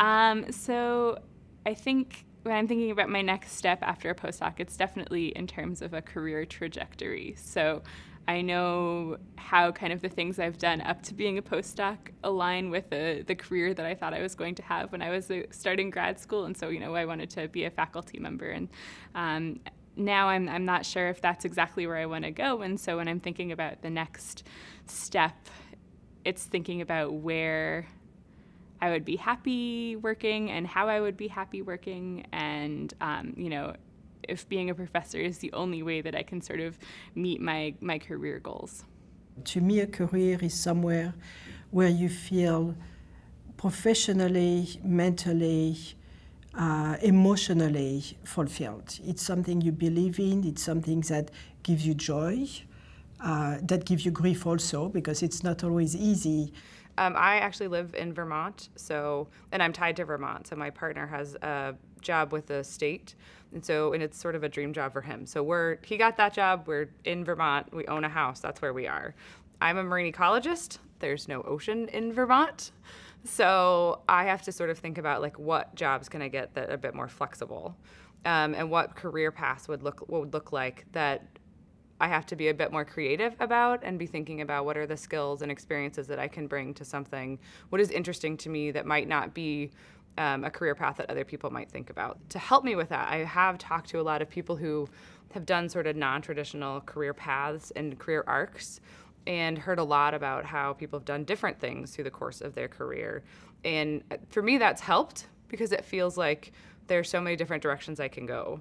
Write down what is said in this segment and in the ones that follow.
Um, so I think when I'm thinking about my next step after a postdoc, it's definitely in terms of a career trajectory. So I know how kind of the things I've done up to being a postdoc align with the, the career that I thought I was going to have when I was uh, starting grad school. And so, you know, I wanted to be a faculty member. And um, now I'm, I'm not sure if that's exactly where I want to go. And so when I'm thinking about the next step, it's thinking about where I would be happy working and how I would be happy working, and um, you know, if being a professor is the only way that I can sort of meet my my career goals. To me, a career is somewhere where you feel professionally, mentally, uh, emotionally fulfilled. It's something you believe in. It's something that gives you joy, uh, that gives you grief also, because it's not always easy. Um, I actually live in Vermont, so and I'm tied to Vermont. So my partner has a job with the state, and so and it's sort of a dream job for him. So we're he got that job. We're in Vermont. We own a house. That's where we are. I'm a marine ecologist. There's no ocean in Vermont, so I have to sort of think about like what jobs can I get that are a bit more flexible, um, and what career paths would look would look like that I have to be a bit more creative about and be thinking about what are the skills and experiences that I can bring to something, what is interesting to me that might not be um, a career path that other people might think about. To help me with that, I have talked to a lot of people who have done sort of non traditional career paths and career arcs and heard a lot about how people have done different things through the course of their career. And uh, for me, that's helped because it feels like there are so many different directions I can go.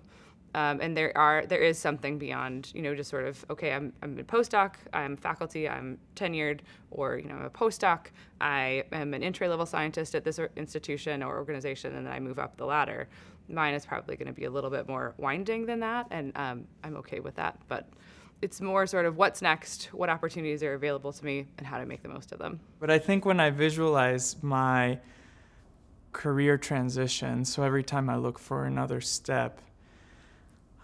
Um, and there are there is something beyond you know just sort of okay I'm I'm a postdoc I'm faculty I'm tenured or you know I'm a postdoc I am an entry level scientist at this institution or organization and then I move up the ladder. Mine is probably going to be a little bit more winding than that, and um, I'm okay with that. But it's more sort of what's next, what opportunities are available to me, and how to make the most of them. But I think when I visualize my career transition, so every time I look for another step,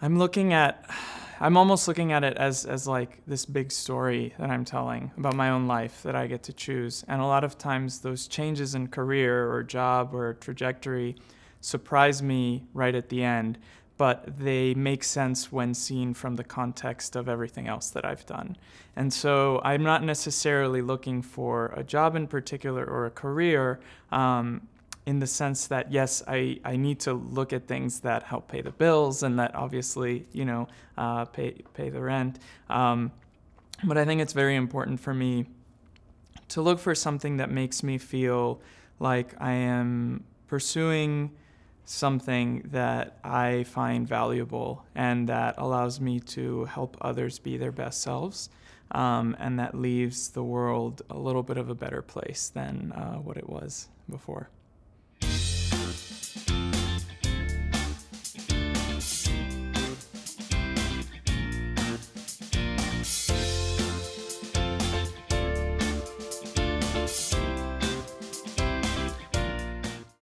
I'm looking at, I'm almost looking at it as, as like this big story that I'm telling about my own life that I get to choose. And a lot of times those changes in career or job or trajectory surprise me right at the end, but they make sense when seen from the context of everything else that I've done. And so I'm not necessarily looking for a job in particular or a career. Um, in the sense that yes, I, I need to look at things that help pay the bills and that obviously you know uh, pay pay the rent. Um, but I think it's very important for me to look for something that makes me feel like I am pursuing something that I find valuable and that allows me to help others be their best selves. Um, and that leaves the world a little bit of a better place than uh, what it was before.